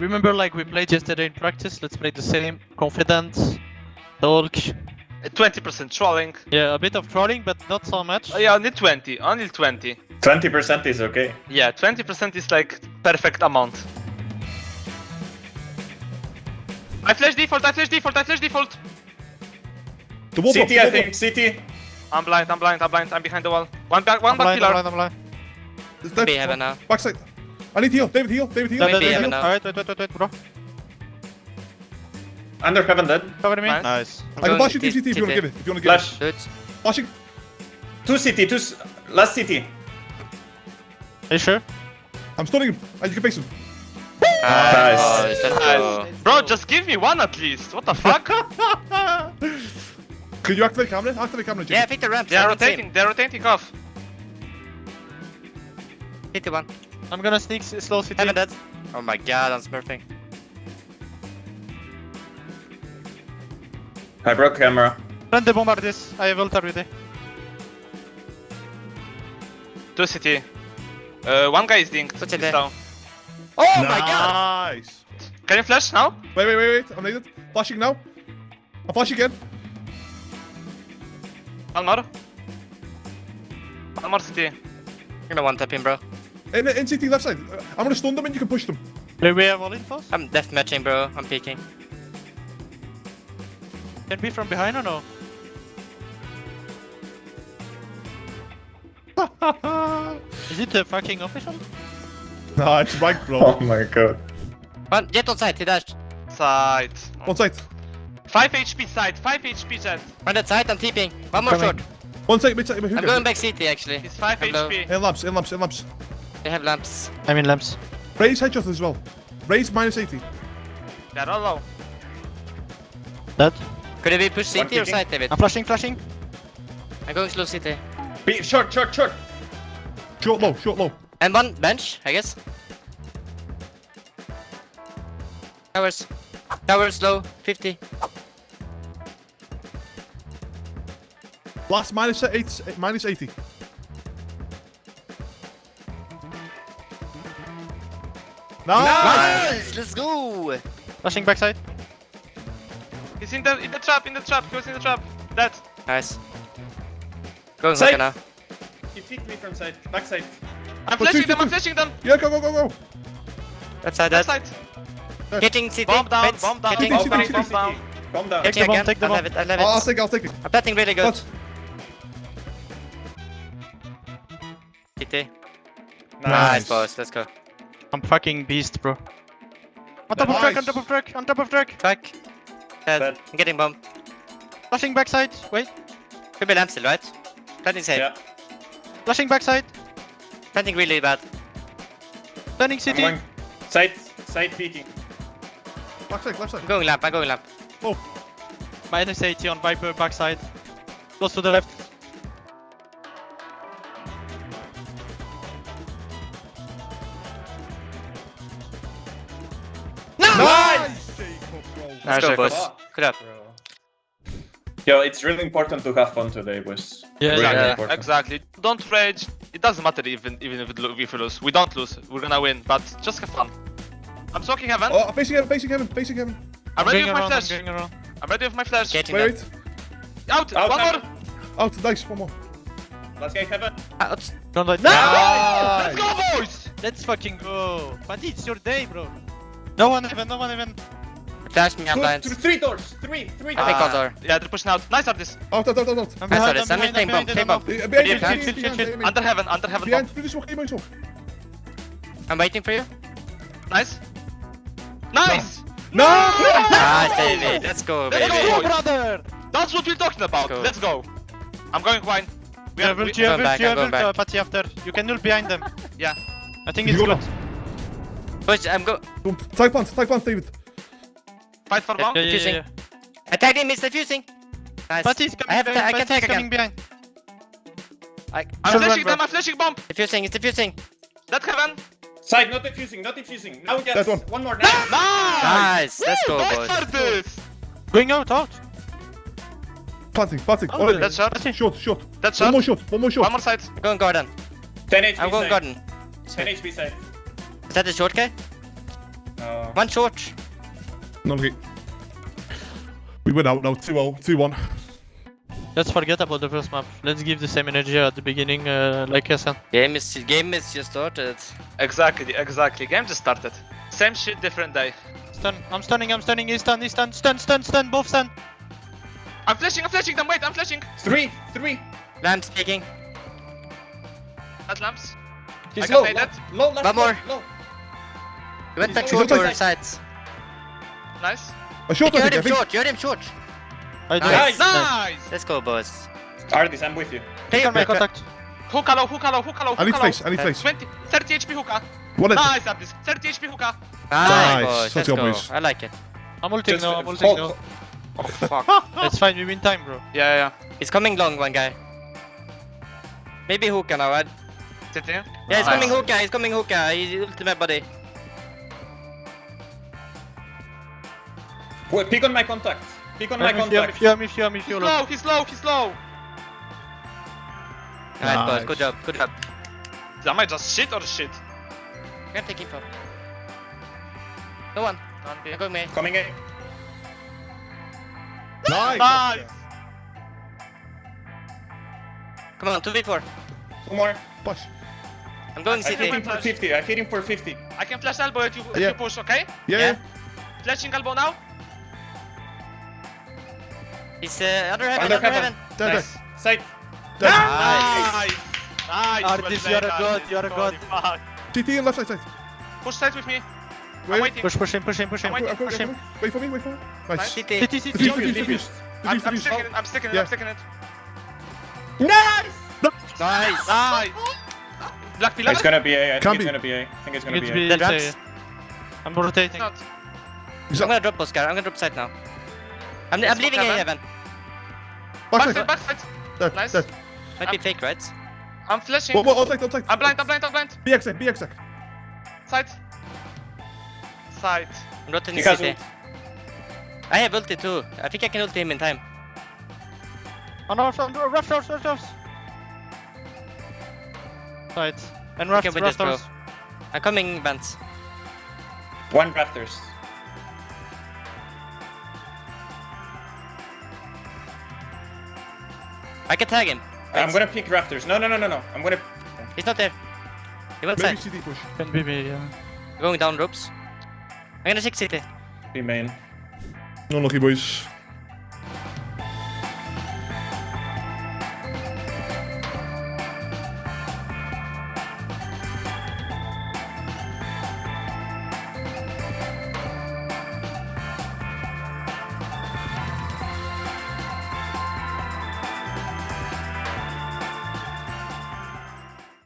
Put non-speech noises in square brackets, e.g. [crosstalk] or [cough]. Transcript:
Remember, like we played yesterday in practice. Let's play the same. Confident. Talk. Uh, 20% trolling. Yeah, a bit of trolling, but not so much. Uh, yeah, only 20. Only 20. 20% is okay. Yeah, 20% is like perfect amount. I flash default, I flash default, I flash default. The wall CT, I think. CT. I'm blind, I'm blind, I'm blind, I'm behind the wall. One back, one I'm back blind, pillar. I'm blind, I'm blind. block. It's dead. Be heaven now. Backside. I need heal. David heal. David heal. Dead, dead, Maybe dead, heaven dead. now. Alright, wait, wait, wait, wait, bro. Under heaven dead. Cover me. Nice. Nice. I can Going flash you CT, DCT if you want to give it. If you want to give Flash. Good. it. Flashing. Two CT, two. Last CT. Are you sure? I'm stunning him. And you can face him. Nice. boys. Nice. Bro, just give me one at least. What the fuck? [laughs] Can you activate camera? Activate camera, Yeah, pick the ramps. they are I can see him. rotating, they're rotating off. Hit the one. I'm gonna sneak s- slow CT. Heaven dead. Oh my god, I'm smurfing. I broke camera. Run the bombard this. I have ult already. Two CT. Uh, one guy is dinked. What's He's it there? down. Oh my god! Nice. Can you flash now? Wait, wait, wait, wait. I'm needed. Flashing now. I'm flashing again. One more. One more CT. I'm gonna one tap him, bro. In, in CT left side. Uh, I'm gonna stun them and you can push them. Do we have all infos? I'm death matching, bro. I'm peeking. Can be from behind or no? [laughs] Is it the fucking official? nah, it's ranked, bro. [laughs] Oh my god. One, jet on side, he dashed. Side. One side. 5 HP side, 5 HP jet. On that side, I'm TPing. One more Coming. short. One side, mid side. I'm going back CT actually. It's 5 Hello. HP. In lamps, in lamps, in lamps. They have lamps. I'm in lamps. Raise headshot as well. Raise minus 80. They're all low. Dead. Could it be push One CT or peeking. side, David? I'm flashing, flashing. I'm going slow CT. Be short, short, short. Short low, short low. And one bench, I guess. Towers. Towers low, 50. Last minus eight, minus 80. Nice! Nice! Let's go! Flashing backside. He's in the in the trap, in the trap, he was in the trap. Dead. Nice. Going Side. hookah now. He peeked me from side. backside. I'm But flashing two, them, two, I'm two. flashing them. Yeah, go, go, go, go. That side, That that. side. Hitting CT. Bomb down, Wait, bomb down, hitting. CT, bomb CT, down, CT. bomb down. Calm down. Take Hitting the bomb, again. take the I bomb. love it, I love I'll, I'll take it, I'll take it. I'm betting really good. What? CT. Nice. Nice, boys. Let's go. I'm fucking beast, bro. On top of Nice. truck, on top of truck, on top of truck. Track. Dead. Dead. I'm getting bomb. Flashing backside. Wait. Could be lamp still, right? Planting safe. Yeah. Flashing backside. Planting really bad. Turning I'm city. going. Side, side peeking. Left side, left side. I'm going lamp. I'm going lamp. Oh, Minus 80 on Viper backside. Close to the left. Let's go, Jacob. boys. Good up. Yo, it's really important to have fun today, boys. Yeah, really Yeah, important. exactly. Don't rage. It doesn't matter even even if, it, lo- if we lose. We don't lose. We're gonna win. But just have fun. I'm smoking heaven. Oh, facing heaven, facing heaven, facing heaven. I'm ready Going with my around, I'm flash. I'm ready with my flash. Getting Wait, wait. Out. Out, One out. more. Out, nice, one more. Last guy heaven. Out. Don't let Let's go, boys. Let's fucking go. But it's your day, bro. No one even, no one even. Flash me, I'm Two, blind. th- three doors. Three, three I think Condor. Yeah, they're pushing out. Nice artist. Out, out, out, out, out. I'm I behind, this. I'm I'm behind, I'm behind, bomb. Behind Chill, chill, chill, behind. Under heaven. Under heaven. Behind, bomb. through the smoke, aim. I'm waiting for you. Nice. Nice. No! Nice, David. Let's go, Let's go. brother! That's what we're talking about. Let's go. I'm going wine. We are have we, ult, you have Going back, I'm going back. Patty after. You can ult behind them. yeah. I think it's good. Push, I'm go. Boom. Type plant, type plant, David. Fight for Yeah, bomb. Yeah, yeah, Defusing. yeah. I tagged him, it's defusing. Nice. Patty's coming I have behind, ta- I can Patty's tag coming again. behind. I, I'm flashing run, them. I'm flashing bomb. defusing, it's defusing. That heaven. Side, not defusing, not defusing. Now yes. That one. One more. Ah! Nice. Nice. Nice. Let's Woo, go, nice boys. artist. Going out, out. Planting, planting. Oh, That's shot. Patty. short, short. That's One more shot, one more One more side. I'm going garden. 10 HP I'm going side. garden. 10 HP side. Is that the short guy? No. One short. No lucky. We win out now. 2-0, 2-1. Let's forget about the first map. Let's give the same energy at the beginning, uh, like Essen. Game is game is just started. Exactly, exactly. Game just started. Same shit, different day. Stun. I'm stunning, I'm stunning. He's stun, he's stun, stun, stun, stun, both stun. I'm flashing, I'm flashing them. Wait, I'm flashing. Three, three. Lamp speaking. At lamps. He's I can low, play low, that. low, left, One more. low, low. You went back He's short outside. sides. Nice. A short, You I heard think. him I think. short. You heard him short. I do. Nice. Nice. Let's go, boys. Ardiis, I'm with you. Play Click on my contact. Hookah low, hookah low, hookah low, I need face, I need face. 20, 30 HP hookah. One. Nice, Ardiis. 30 HP hookah. Nice, Nice. boys. Let's Let's go, go. I like it. I'm ulting Just now, I'm ulting now. Oh, fuck. [laughs] It's fine, we win time, bro. yeah, yeah. He's coming long, one guy. Maybe hookah now. I... City. Yeah, he's Nice. coming hookah. He's coming hookah. He's ultimate buddy. Wait, pick on my contact. Pick on my I'm with you, I'm contact. with I'm with you, I'm with He's you. low, he's low, he's low. Alright, boys. Nice. Good job. Good job. Am I just shit or shit? I'm gonna take info. No one. I'm going me. Coming in. Nice. Nice. Come on, 2v4. Two more. Push. I'm going I hit him for 50. I hit him for 50. I can flash elbow if you, if Yeah. you push, okay? Yeah, Yeah. yeah. Flashing elbow now. He's uh, under heaven, Under under, heaven. heaven. Dead, Nice. Sight. dead. Nice. Nice. Nice. Ardiis, well you're a god, you're a Holy god. fuck. GT and left side side. Push sides with me. I'm Wait. Push, push him, push him, push him. I'm I'm Push him. Wait for me, wait for me. Nice. City. defuse, defuse. I'm, I'm sticking it. I'm sticking it. Yeah. I'm sticking it. Nice! Nice. Nice. Black pillar. It's gonna be A. I Can think be. it's gonna be A. I think it's gonna It's be B, A. it's Dead A. I'm rotating. I'm gonna drop Oscar. I'm gonna drop side now. I'm, I'm leaving go, A heaven. Backside. Backside. Backside. Dead, Nice. dead. Might be fake, right? I'm flashing. What, what, outside, outside. I'm blind. I'm blind. I'm blind. Be exec, be exec. Side. Side. I'm rotating He has city. I have ulti too. I think I can ulti him in time. Oh no, rough, rough, rough, rough, rough. Right. And rough, Okay, with rough, rough. I'm coming, Vance. One rafters. I can tag him. I'm gonna pick rafters. No, no, no, no, no. I'm gonna. He's not there. He went Maybe side. CD push. Can be me, yeah. Going down ropes. I'm gonna check city. Be main. No lucky boys.